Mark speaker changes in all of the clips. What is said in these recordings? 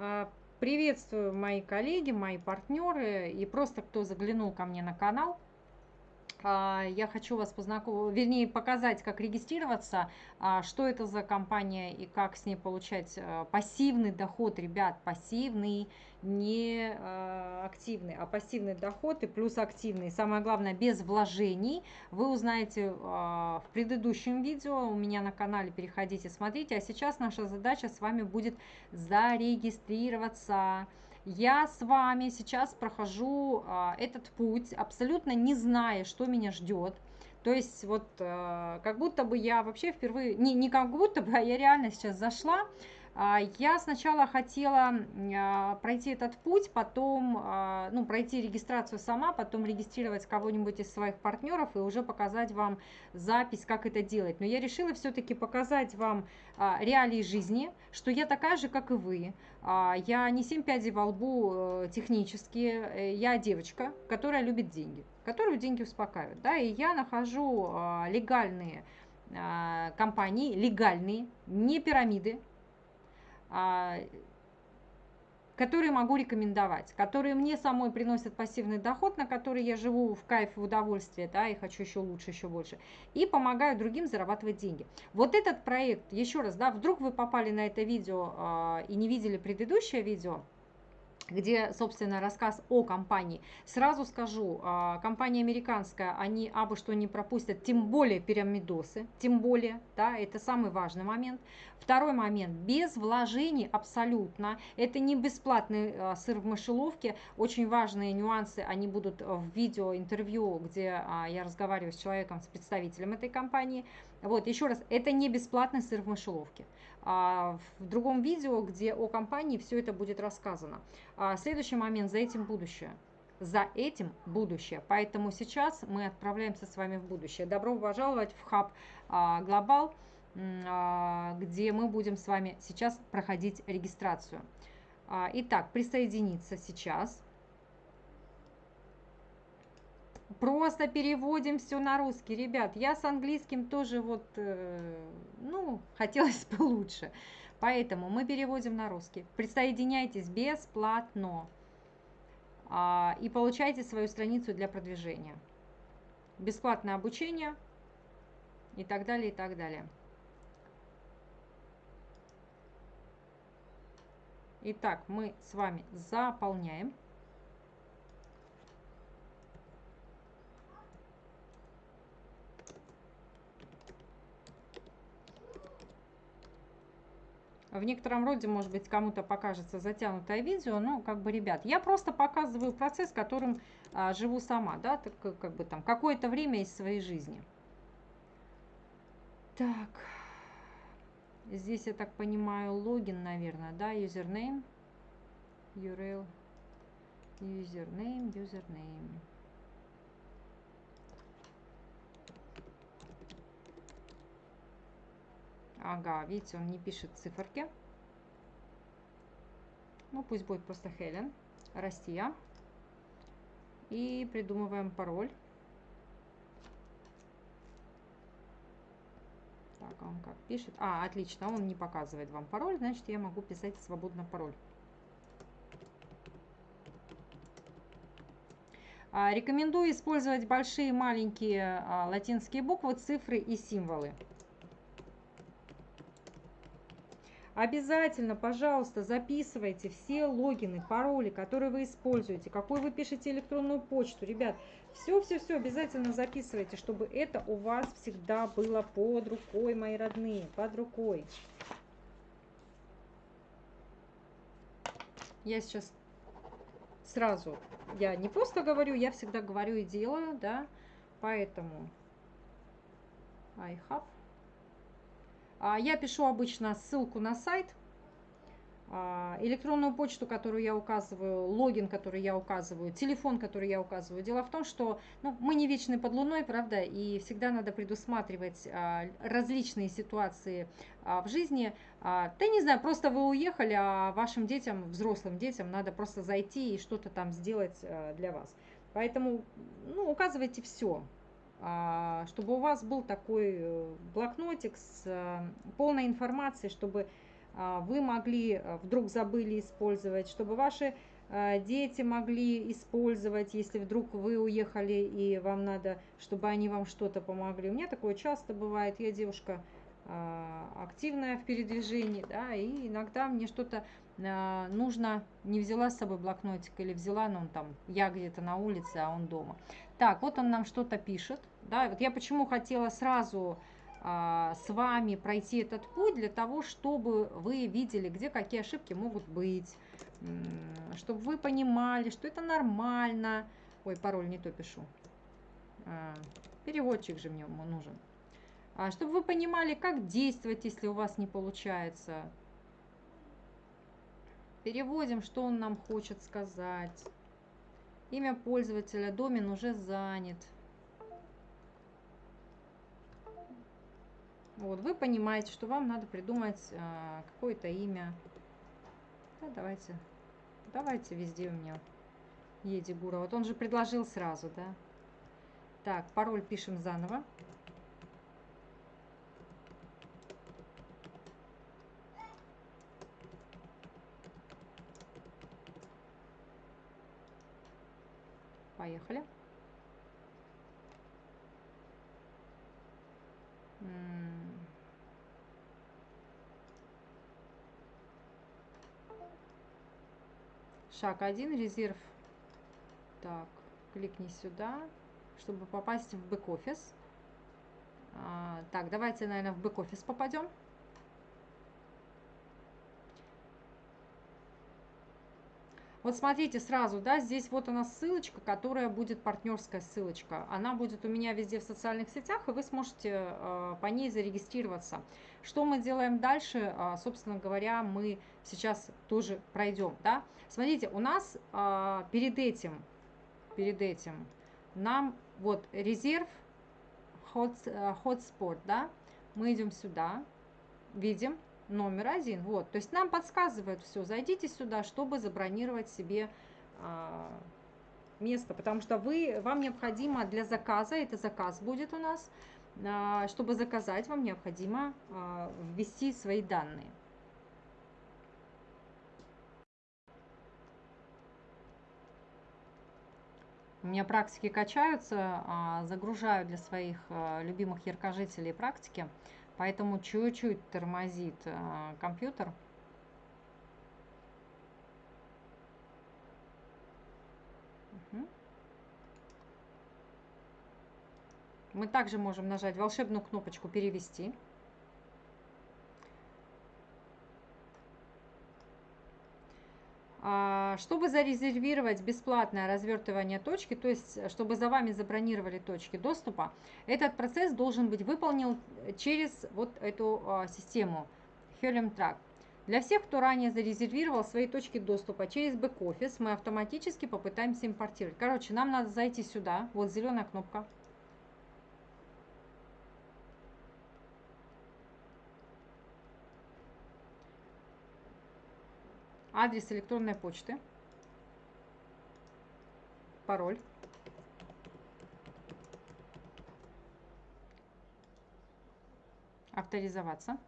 Speaker 1: А, приветствую мои коллеги, мои партнеры и просто кто заглянул ко мне на канал. А, я хочу вас познакомить, вернее, показать, как регистрироваться, а, что это за компания и как с ней получать пассивный доход, ребят, пассивный, не активный, а пассивный доход и плюс активный. Самое главное, без вложений. Вы узнаете в предыдущем видео у меня на канале, переходите, смотрите. А сейчас наша задача с вами будет зарегистрироваться. Я с вами сейчас прохожу а, этот путь, абсолютно не зная, что меня ждет. То есть вот а, как будто бы я вообще впервые, не, не как будто бы, а я реально сейчас зашла, я сначала хотела а, пройти этот путь, потом а, ну, пройти регистрацию сама, потом регистрировать кого-нибудь из своих партнеров и уже показать вам запись, как это делать. Но я решила все-таки показать вам реалии жизни, что я такая же, как и вы. Я не семь пядей во лбу э, технически, э, я девочка, которая любит деньги, которую деньги успокаивают. Да? И я нахожу легальные компании, легальные, не пирамиды, а, которые могу рекомендовать, которые мне самой приносят пассивный доход, на который я живу в кайф, в удовольствие, да, и хочу еще лучше, еще больше, и помогаю другим зарабатывать деньги. Вот этот проект, еще раз, да, вдруг вы попали на это видео э, и не видели предыдущее видео, где, собственно, рассказ о компании. Сразу скажу, а, компания американская, они абы что не пропустят, тем более пирамидосы, тем более, да, это самый важный момент. Второй момент, без вложений абсолютно, это не бесплатный а, сыр в мышеловке, очень важные нюансы, они будут в видео, интервью, где а, я разговариваю с человеком, с представителем этой компании. Вот, еще раз, это не бесплатный сыр в мышеловке. А, в другом видео, где о компании все это будет рассказано. А, следующий момент, за этим будущее. За этим будущее. Поэтому сейчас мы отправляемся с вами в будущее. Добро пожаловать в хаб а, Глобал, где мы будем с вами сейчас проходить регистрацию. Итак, присоединиться сейчас. Просто переводим все на русский. Ребят, я с английским тоже вот, э, ну, хотелось бы лучше. Поэтому мы переводим на русский. Присоединяйтесь бесплатно а, и получайте свою страницу для продвижения. Бесплатное обучение и так далее, и так далее. Итак, мы с вами заполняем. В некотором роде, может быть, кому-то покажется затянутое видео, но как бы, ребят, я просто показываю процесс, которым а, живу сама, да, так, как бы там какое-то время из своей жизни. Так, здесь, я так понимаю, логин, наверное, да, username, URL, username, username. Ага, видите, он не пишет циферки. Ну, пусть будет просто Хелен, Россия. И придумываем пароль. Так, а он как пишет? А, отлично, он не показывает вам пароль, значит, я могу писать свободно пароль. А, рекомендую использовать большие, маленькие а, латинские буквы, цифры и символы. Обязательно, пожалуйста, записывайте все логины, пароли, которые вы используете, какой вы пишете электронную почту. Ребят, все-все-все обязательно записывайте, чтобы это у вас всегда было под рукой, мои родные, под рукой. Я сейчас сразу, я не просто говорю, я всегда говорю и делаю, да, поэтому I have я пишу обычно ссылку на сайт, а, электронную почту, которую я указываю, логин, который я указываю, телефон, который я указываю. Дело в том, что ну, мы не вечны под луной, правда, и всегда надо предусматривать а, различные ситуации в жизни. Да не знаю, просто вы уехали, а вашим детям, взрослым детям надо просто зайти и что-то там сделать для вас. Поэтому ну, указывайте все. А, чтобы у вас был такой э, блокнотик с э, полной информацией, чтобы а, вы могли э, вдруг забыли использовать, чтобы ваши дети могли использовать, если вдруг вы уехали и вам надо, чтобы они вам что-то помогли. У меня такое часто бывает. Я девушка а, активная в передвижении, да, и иногда мне что-то нужно, не взяла с собой блокнотик или взяла, но он там, я где-то на улице, а он дома. Так, вот он нам что-то пишет, да, вот я почему хотела сразу а, с вами пройти этот путь для того, чтобы вы видели, где какие ошибки могут быть, чтобы вы понимали, что это нормально. Ой, пароль не то пишу. А, переводчик же мне нужен. А, чтобы вы понимали, как действовать, если у вас не получается. Переводим, что он нам хочет сказать. Имя пользователя, домен уже занят. Вот, вы понимаете, что вам надо придумать а, какое-то имя. Да, давайте, давайте везде у меня Едигура. Вот он же предложил сразу, да. Так, пароль пишем заново. Поехали. Шаг 1, резерв. Так, кликни сюда, чтобы попасть в бэк-офис. А, так, давайте, наверное, в бэк-офис попадем. Вот смотрите сразу, да, здесь вот она ссылочка, которая будет партнерская ссылочка. Она будет у меня везде в социальных сетях, и вы сможете э, по ней зарегистрироваться. Что мы делаем дальше? Э, собственно говоря, мы сейчас тоже пройдем, да. Смотрите, у нас э, перед этим, перед этим нам вот резерв, hot, hotspot, да, мы идем сюда, видим, номер один. Вот, то есть нам подсказывают все. Зайдите сюда, чтобы забронировать себе а, место, потому что вы, вам необходимо для заказа, это заказ будет у нас, а, чтобы заказать, вам необходимо а, ввести свои данные. У меня практики качаются, а, загружаю для своих а, любимых яркожителей практики. Поэтому чуть-чуть тормозит э, компьютер. Мы также можем нажать волшебную кнопочку «Перевести». Чтобы зарезервировать бесплатное развертывание точки, то есть э, чтобы за вами забронировали точки доступа, этот процесс должен быть выполнен через вот эту а, систему Helium Track. Для всех, кто ранее зарезервировал свои точки доступа через бэк-офис, мы автоматически попытаемся импортировать. Короче, нам надо зайти сюда, вот зеленая кнопка, адрес электронной почты, пароль. Авторизоваться.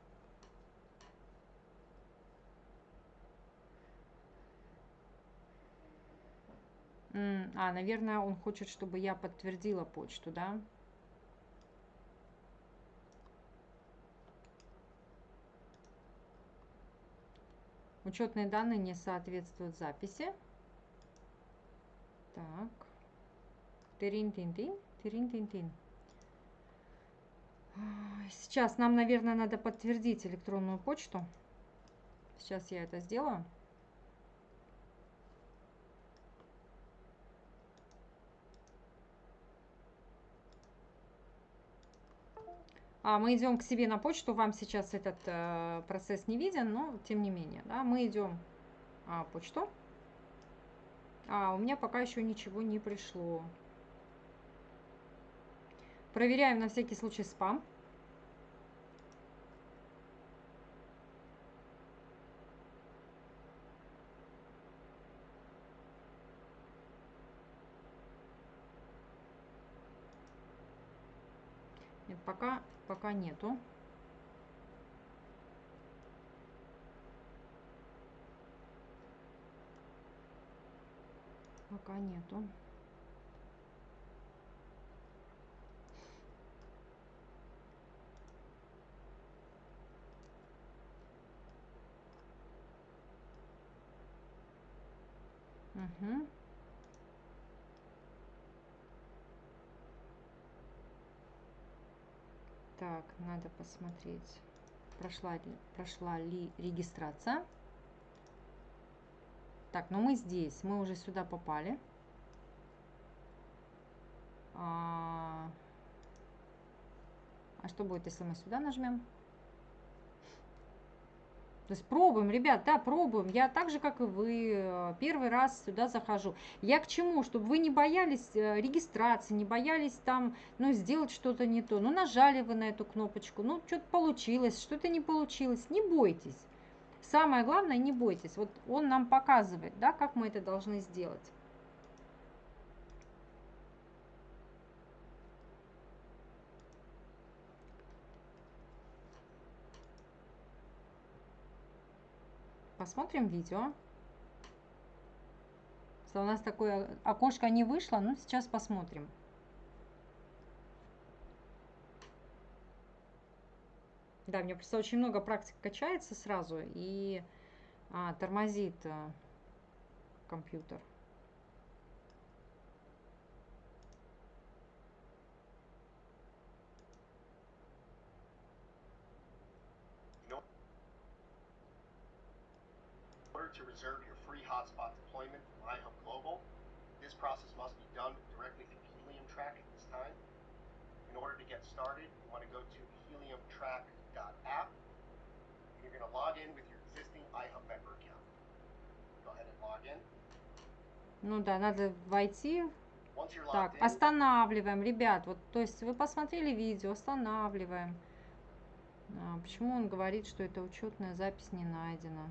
Speaker 1: А, наверное, он хочет, чтобы я подтвердила почту, да? Учетные данные не соответствуют записи. Так. Тырин-тин-тин, тырин-тин-тин. Сейчас нам, наверное, надо подтвердить электронную почту. Сейчас я это сделаю. А мы идем к себе на почту, вам сейчас этот э, процесс не виден, но тем не менее, да, мы идем а, почту. А, у меня пока еще ничего не пришло. Проверяем на всякий случай спам. пока нету. Пока нету. Так, надо посмотреть, прошла ли, прошла ли регистрация. Так, ну мы здесь, мы уже сюда попали. А, а что будет, если мы сюда нажмем? То есть пробуем, ребят, да, пробуем. Я так же, как и вы, э, первый раз сюда захожу. Я к чему? Чтобы вы не боялись э, регистрации, не боялись там, ну, сделать что-то не то. Ну, нажали вы на эту кнопочку, ну, что-то получилось, что-то не получилось. Не бойтесь. Самое главное, не бойтесь. Вот он нам показывает, да, как мы это должны сделать. Посмотрим видео. У нас такое окошко не вышло, но сейчас посмотрим. Да, меня просто очень много практик качается сразу и а, тормозит а, компьютер. To reserve your free hotspot deployment from iHub Global. This process must be done directly through Helium Track at this time. In order to get started, you want to go to heliumtrack.app. And you're going to log in with your existing iHub member account. Go ahead and log in. Ну да, надо войти. Так, останавливаем, ребят. Вот, то есть вы посмотрели видео, останавливаем. А, почему он говорит, что эта учетная запись не найдена?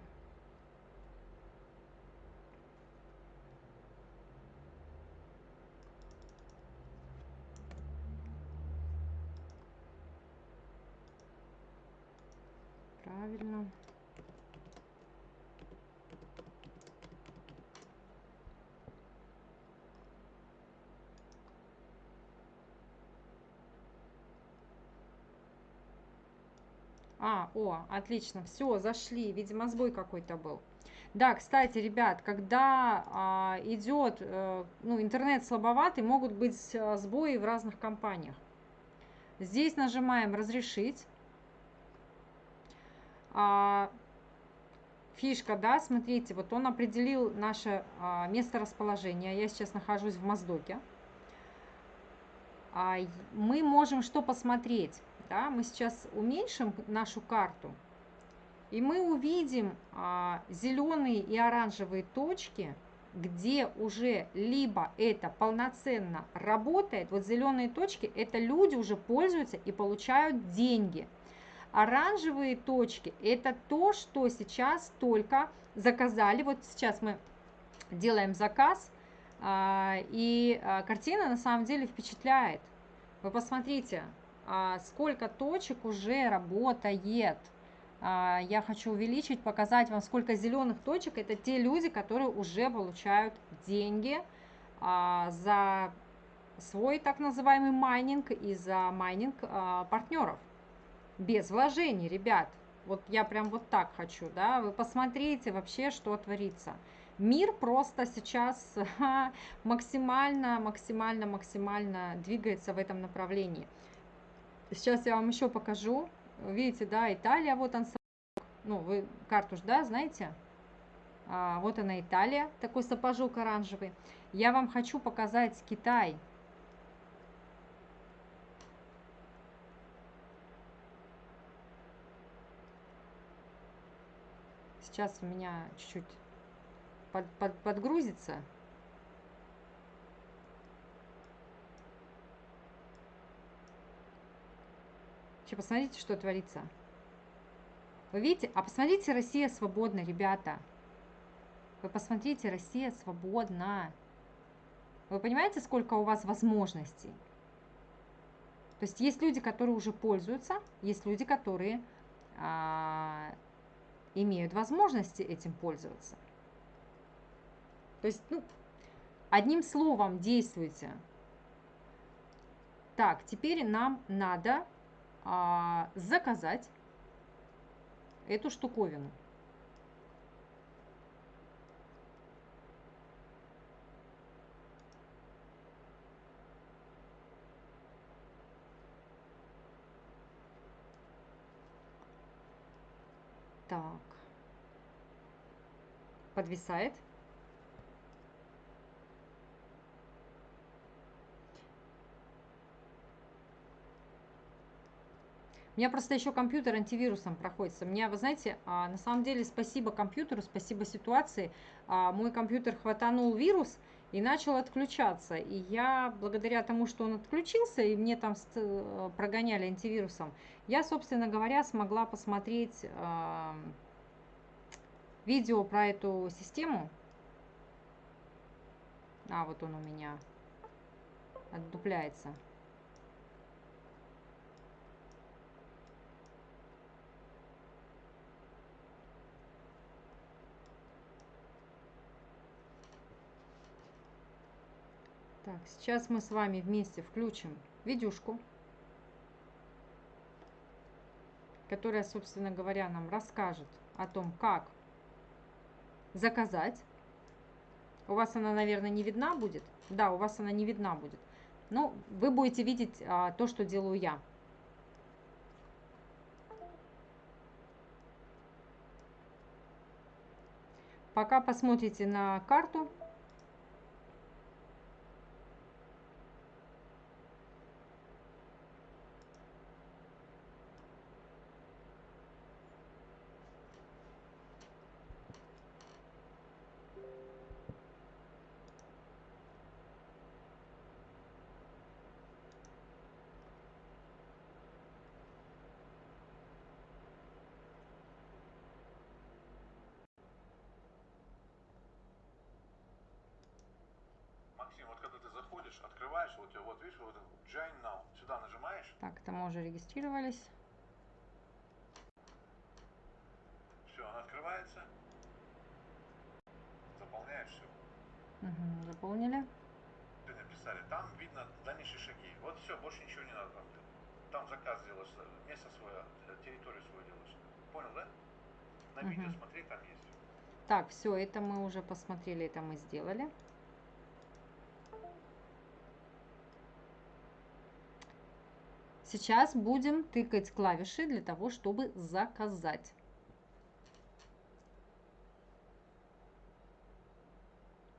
Speaker 1: правильно. А, о, отлично, все, зашли. Видимо, сбой какой-то был. Да, кстати, ребят, когда а, идет, а, ну, интернет слабоватый, могут быть а, сбои в разных компаниях. Здесь нажимаем «Разрешить». А, фишка, да, смотрите, вот он определил наше а, место расположения. Я сейчас нахожусь в Моздоке. А, мы можем что посмотреть? Да? Мы сейчас уменьшим нашу карту, и мы увидим а, зеленые и оранжевые точки, где уже либо это полноценно работает, вот зеленые точки, это люди уже пользуются и получают деньги – Оранжевые точки – это то, что сейчас только заказали. Вот сейчас мы делаем заказ, а, и а, картина на самом деле впечатляет. Вы посмотрите, сколько точек уже работает. Я хочу увеличить, показать вам, сколько зеленых точек. Это те люди, которые уже получают деньги за свой так называемый майнинг и за майнинг партнеров без вложений, ребят. Вот я прям вот так хочу, да, вы посмотрите вообще, что творится. Мир просто сейчас максимально, максимально, максимально двигается в этом направлении. Сейчас я вам еще покажу. Видите, да, Италия, вот он, ну, вы карту ж, да, знаете? А, вот она Италия, такой сапожок оранжевый. Я вам хочу показать Китай. Сейчас у меня чуть-чуть под, под, подгрузится. Сейчас посмотрите, что творится. Вы видите? А посмотрите, Россия свободна, ребята. Вы посмотрите, Россия свободна. Вы понимаете, сколько у вас возможностей? То есть есть люди, которые уже пользуются, есть люди, которые а, имеют возможности этим пользоваться. То есть, ну, Одним словом, действуйте. Так, теперь нам надо а, заказать эту штуковину. Так. Подвисает. У меня просто еще компьютер антивирусом проходится. Мне, вы знаете, а, на самом деле спасибо компьютеру, спасибо ситуации. А, мой компьютер хватанул вирус и начал отключаться. И я, благодаря тому, что он отключился, и мне там э, прогоняли антивирусом, я, собственно говоря, смогла посмотреть а, видео про эту систему. А, вот он у меня отдупляется. Так, сейчас мы с вами вместе включим видюшку, которая, собственно говоря, нам расскажет о том, как заказать. У вас она, наверное, не видна будет. Да, у вас она не видна будет. Но вы будете видеть а, то, что делаю я. Пока посмотрите на карту,
Speaker 2: вот, вот Join Now, сюда нажимаешь.
Speaker 1: Так, это мы уже регистрировались.
Speaker 2: Все, она открывается. Заполняешь все.
Speaker 1: Угу, заполнили.
Speaker 2: Ты написали, там видно дальнейшие шаги. Вот все, больше ничего не надо там заказ делаешь, место свое, территорию свою делаешь. Понял, да? На угу. видео смотри, там есть.
Speaker 1: Так, все, это мы уже посмотрели, это мы сделали. Сейчас будем тыкать клавиши для того, чтобы заказать.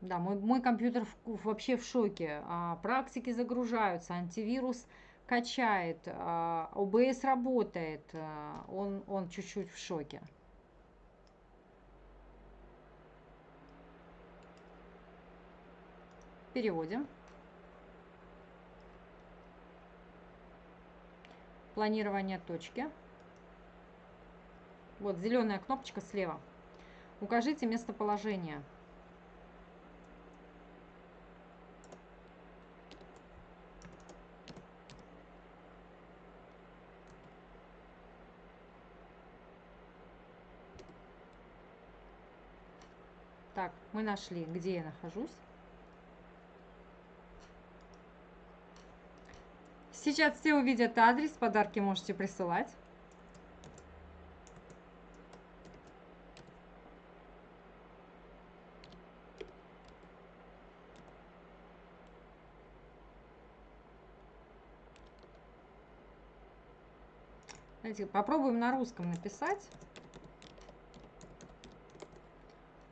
Speaker 1: Да, мой, мой компьютер в, вообще в шоке. А, практики загружаются, антивирус качает, а, ОБС работает. А, он, он чуть-чуть в шоке. Переводим. Планирование точки. Вот зеленая кнопочка слева. Укажите местоположение. Так, мы нашли, где я нахожусь. Сейчас все увидят адрес, подарки можете присылать. Давайте попробуем на русском написать.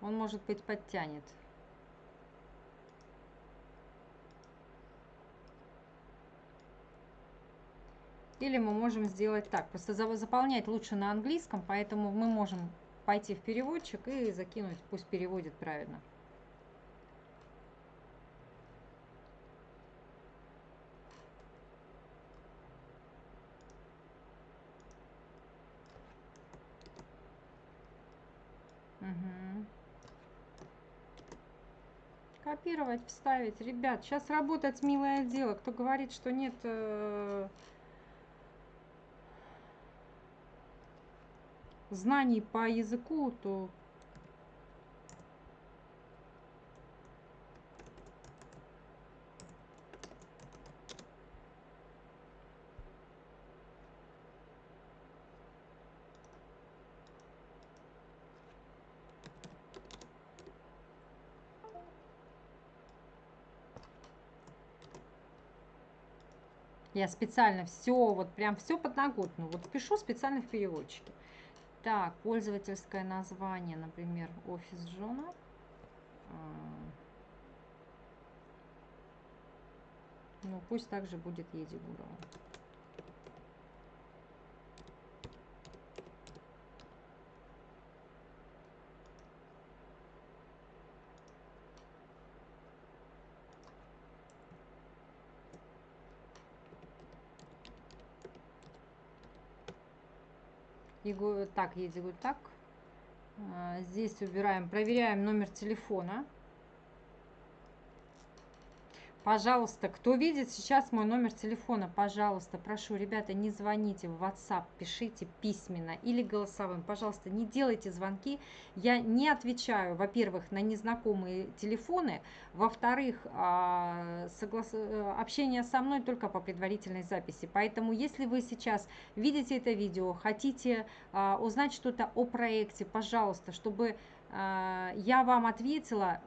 Speaker 1: Он, может быть, подтянет. Или мы можем сделать так. Просто заполнять лучше на английском, поэтому мы можем пойти в переводчик и закинуть, пусть переводит правильно. Угу. Копировать, вставить. Ребят, сейчас работать милое дело. Кто говорит, что нет... Э знаний по языку, то Я специально все, вот прям все подноготно. Вот пишу специально в переводчике. Так, пользовательское название, например, офис Джона. А. Ну, пусть также будет Еди так, едет вот так. А, здесь убираем, проверяем номер телефона. Пожалуйста, кто видит сейчас мой номер телефона, пожалуйста, прошу, ребята, не звоните в WhatsApp, пишите письменно или голосовым. Пожалуйста, не делайте звонки. Я не отвечаю, во-первых, на незнакомые телефоны, во-вторых, а, соглас... общение со мной только по предварительной записи. Поэтому, если вы сейчас видите это видео, хотите а, узнать что-то о проекте, пожалуйста, чтобы а, я вам ответила,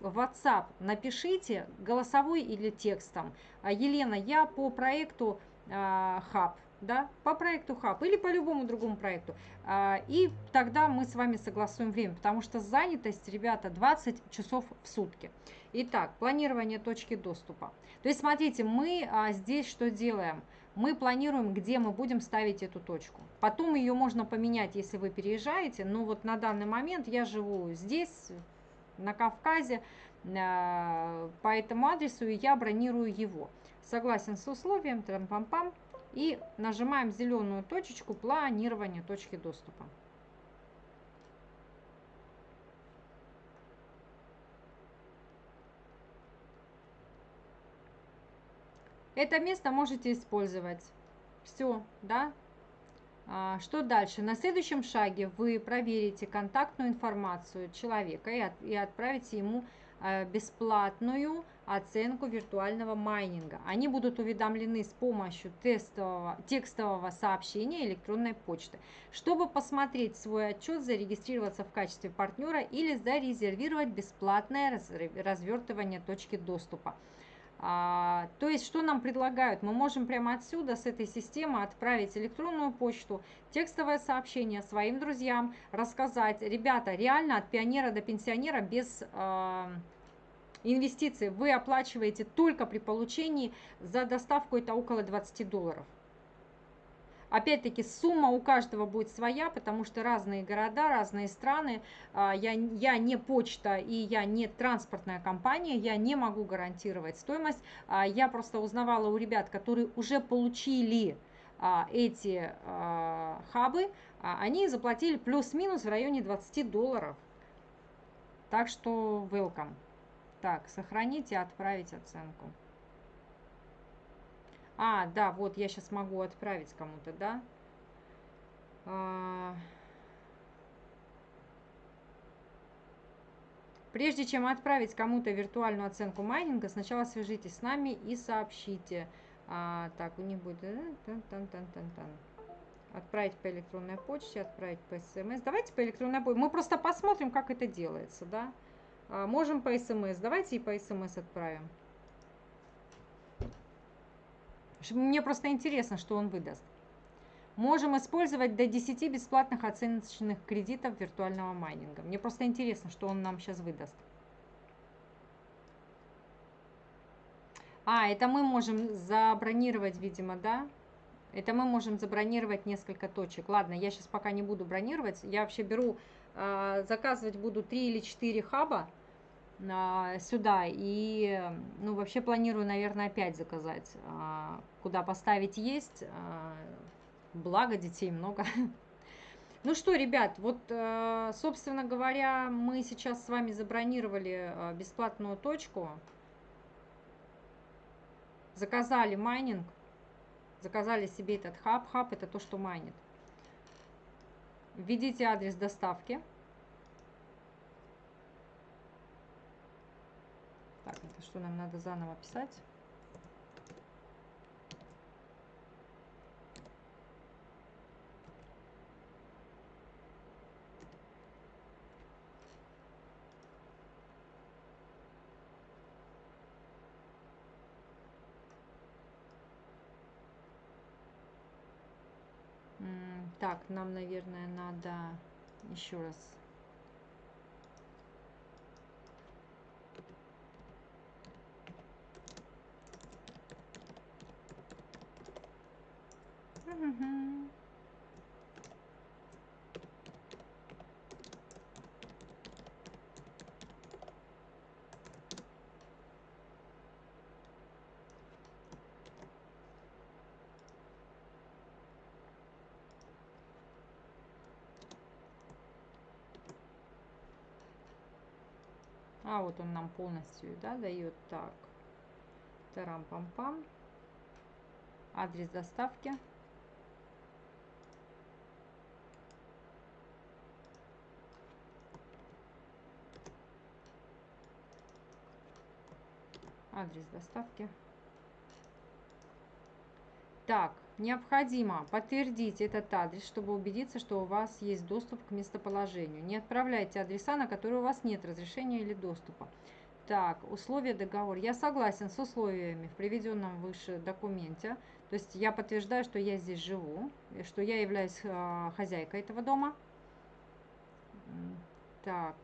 Speaker 1: в WhatsApp напишите голосовой или текстом. А, Елена, я по проекту а, Hub, да, по проекту Hub или по любому другому проекту. А, и тогда мы с вами согласуем время, потому что занятость, ребята, 20 часов в сутки. Итак, планирование точки доступа. То есть, смотрите, мы здесь что делаем? Мы планируем, где мы будем ставить эту точку. Потом ее можно поменять, если вы переезжаете. Но вот на данный момент я живу здесь, на Кавказе э, по этому адресу, и я бронирую его. Согласен с условием, трам-пам-пам, и нажимаем зеленую точечку планирования точки доступа. Это место можете использовать. Все, да, что дальше? На следующем шаге вы проверите контактную информацию человека и, от, и отправите ему а, бесплатную оценку виртуального майнинга. Они будут уведомлены с помощью тестового, текстового сообщения электронной почты. Чтобы посмотреть свой отчет, зарегистрироваться в качестве партнера или зарезервировать бесплатное развертывание точки доступа. А, то есть, что нам предлагают? Мы можем прямо отсюда, с этой системы, отправить электронную почту, текстовое сообщение своим друзьям, рассказать, ребята, реально от пионера до пенсионера без э, инвестиций вы оплачиваете только при получении за доставку это около 20 долларов. Опять-таки сумма у каждого будет своя, потому что разные города, разные страны. А, я, я не почта и я не транспортная компания, я не могу гарантировать стоимость. А, я просто узнавала у ребят, которые уже получили а, эти хабы, они заплатили плюс-минус в районе 20 долларов. Так что welcome. Так, сохранить и отправить оценку. А, да, вот я сейчас могу отправить кому-то, да? А... Прежде чем отправить кому-то виртуальную оценку майнинга, сначала свяжитесь с нами и сообщите. А, так, у них будет... Э. Отправить по электронной почте, отправить по смс. Давайте по электронной почте. Мы просто посмотрим, как это делается, да? А, можем по смс. Давайте и по смс отправим. Мне просто интересно, что он выдаст. Можем использовать до 10 бесплатных оценочных кредитов виртуального майнинга. Мне просто интересно, что он нам сейчас выдаст. А, это мы можем забронировать, видимо, да? Это мы можем забронировать несколько точек. Ладно, я сейчас пока не буду бронировать. Я вообще беру, э, заказывать буду 3 или 4 хаба а, сюда. И, ну, вообще планирую, наверное, опять заказать. А, куда поставить есть. А, благо, детей много. Ну что, ребят, вот, собственно говоря, мы сейчас с вами забронировали бесплатную точку. Заказали майнинг. Заказали себе этот хаб. Хаб это то, что майнит. Введите адрес доставки. что нам надо заново писать. Так, нам, наверное, надо еще раз А, вот он нам полностью, да, дает. Так, тарам-пам-пам. Адрес доставки. Адрес доставки. Так, необходимо подтвердить этот адрес, чтобы убедиться, что у вас есть доступ к местоположению. Не отправляйте адреса, на которые у вас нет разрешения или доступа. Так, условия договора. Я согласен с условиями в приведенном выше документе. То есть я подтверждаю, что я здесь живу, что я являюсь э, хозяйкой этого дома. Так.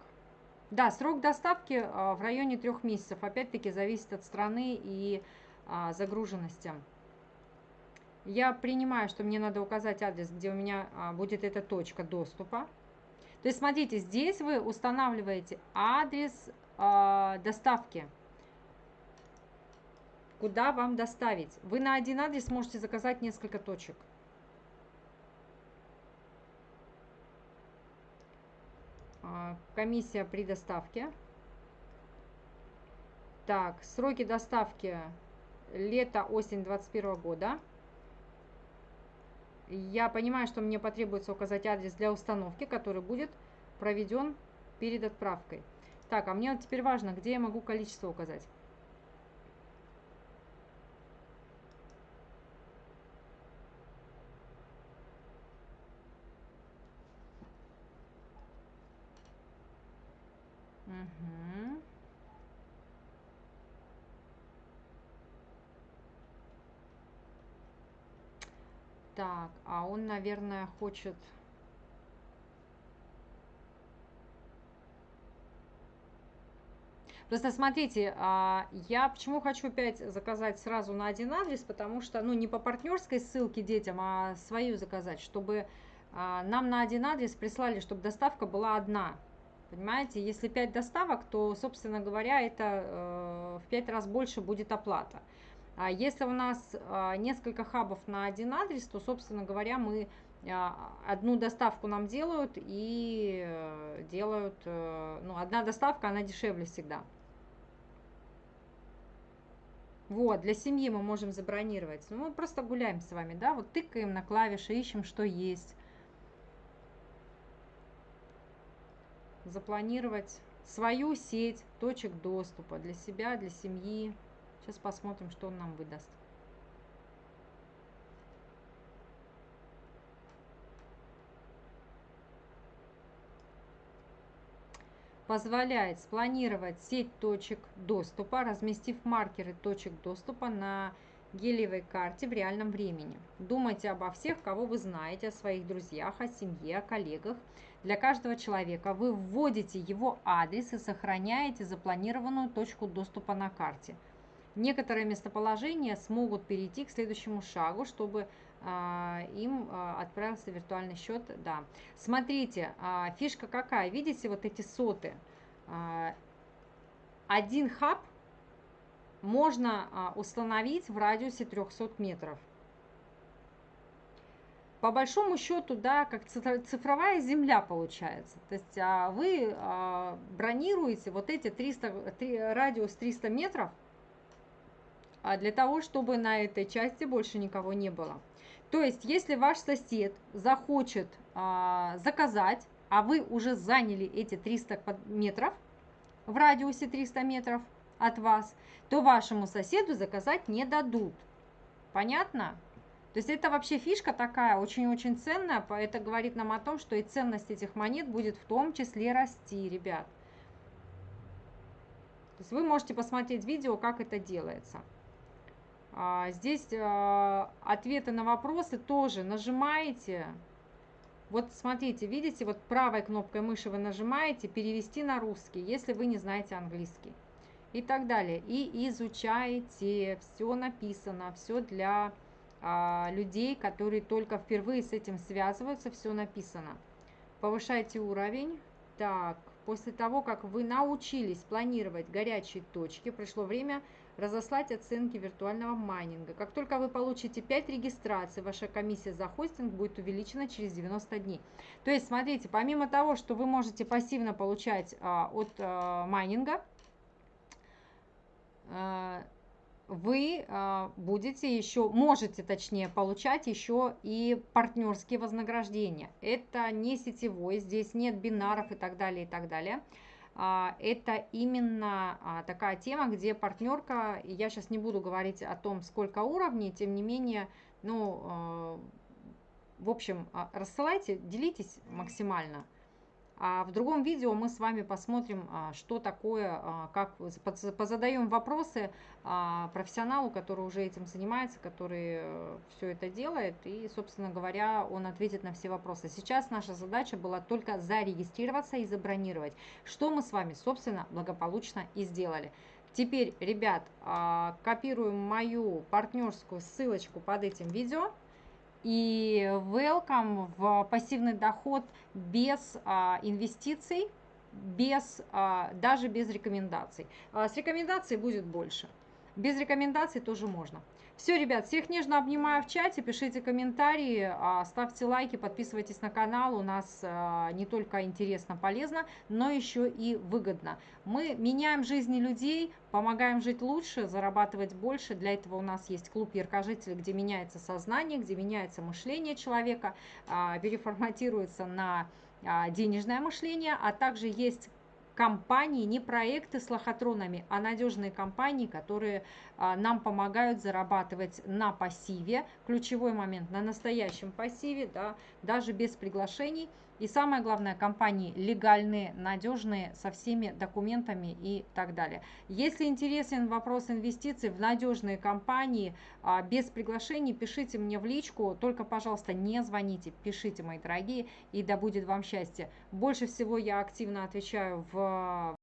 Speaker 1: Да, срок доставки э, в районе трех месяцев. Опять-таки зависит от страны и э, загруженности. Я принимаю, что мне надо указать адрес, где у меня а, будет эта точка доступа. То есть, смотрите, здесь вы устанавливаете адрес а, доставки. Куда вам доставить? Вы на один адрес можете заказать несколько точек. Комиссия при доставке. Так, сроки доставки лето-осень 2021 года. Я понимаю, что мне потребуется указать адрес для установки, который будет проведен перед отправкой. Так, а мне теперь важно, где я могу количество указать. Угу. Так, а он, наверное, хочет... Просто смотрите, а, я почему хочу опять заказать сразу на один адрес, потому что, ну, не по партнерской ссылке детям, а свою заказать, чтобы а, нам на один адрес прислали, чтобы доставка была одна. Понимаете, если 5 доставок, то, собственно говоря, это э, в 5 раз больше будет оплата. А если у нас а, несколько хабов на один адрес, то, собственно говоря, мы а, одну доставку нам делают и э, делают, э, ну, одна доставка, она дешевле всегда. Вот, для семьи мы можем забронировать. Ну, мы просто гуляем с вами, да, вот тыкаем на клавиши, ищем, что есть. Запланировать свою сеть точек доступа для себя, для семьи. Сейчас посмотрим, что он нам выдаст. Позволяет спланировать сеть точек доступа, разместив маркеры точек доступа на гелиевой карте в реальном времени. Думайте обо всех, кого вы знаете, о своих друзьях, о семье, о коллегах. Для каждого человека вы вводите его адрес и сохраняете запланированную точку доступа на карте – некоторые местоположения смогут перейти к следующему шагу, чтобы а, им а, отправился виртуальный счет. Да. Смотрите, а, фишка какая. Видите вот эти соты? Один хаб можно установить в радиусе 300 метров. По большому счету, да, как цифровая земля получается. То есть вы бронируете вот эти 300, радиус 300 метров – для того, чтобы на этой части больше никого не было. То есть, если ваш сосед захочет а, заказать, а вы уже заняли эти 300 метров, в радиусе 300 метров от вас, то вашему соседу заказать не дадут. Понятно? То есть это вообще фишка такая очень-очень ценная, это говорит нам о том, что и ценность этих монет будет в том числе расти, ребят. То есть вы можете посмотреть видео, как это делается. А, здесь а, ответы на вопросы тоже нажимаете, Вот смотрите, видите, вот правой кнопкой мыши вы нажимаете «Перевести на русский», если вы не знаете английский. И так далее. И изучаете, все написано, все для а, людей, которые только впервые с этим связываются, все написано. Повышайте уровень. Так, после того, как вы научились планировать горячие точки, пришло время разослать оценки виртуального майнинга. Как только вы получите 5 регистраций, ваша комиссия за хостинг будет увеличена через 90 дней. То есть, смотрите, помимо того, что вы можете пассивно получать а, от а, майнинга, а, вы а, будете еще, можете точнее получать еще и партнерские вознаграждения. Это не сетевой, здесь нет бинаров и так далее, и так далее. А, это именно а, такая тема, где партнерка, я сейчас не буду говорить о том, сколько уровней, тем не менее, ну, а, в общем, рассылайте, делитесь максимально. А в другом видео мы с вами посмотрим, а, что такое, а, как позадаем вопросы а, профессионалу, который уже этим занимается, который э, все это делает, и, собственно говоря, он ответит на все вопросы. Сейчас наша задача была только зарегистрироваться и забронировать, что мы с вами, собственно, благополучно и сделали. Теперь, ребят, копируем мою партнерскую ссылочку под этим видео и welcome в пассивный доход без а, инвестиций, без, а, даже без рекомендаций. А, с рекомендацией будет больше. Без рекомендаций тоже можно. Все, ребят, всех нежно обнимаю в чате, пишите комментарии, а, ставьте лайки, подписывайтесь на канал. У нас а, не только интересно, полезно, но еще и выгодно. Мы меняем жизни людей, помогаем жить лучше, зарабатывать больше. Для этого у нас есть клуб яркожителей, где меняется сознание, где меняется мышление человека, а, переформатируется на денежное мышление, а также есть компании, не проекты с лохотронами, а надежные компании, которые нам помогают зарабатывать на пассиве. Ключевой момент на настоящем пассиве, да, даже без приглашений. И самое главное, компании легальные, надежные, со всеми документами и так далее. Если интересен вопрос инвестиций в надежные компании, а, без приглашений, пишите мне в личку. Только, пожалуйста, не звоните, пишите, мои дорогие, и да будет вам счастье. Больше всего я активно отвечаю в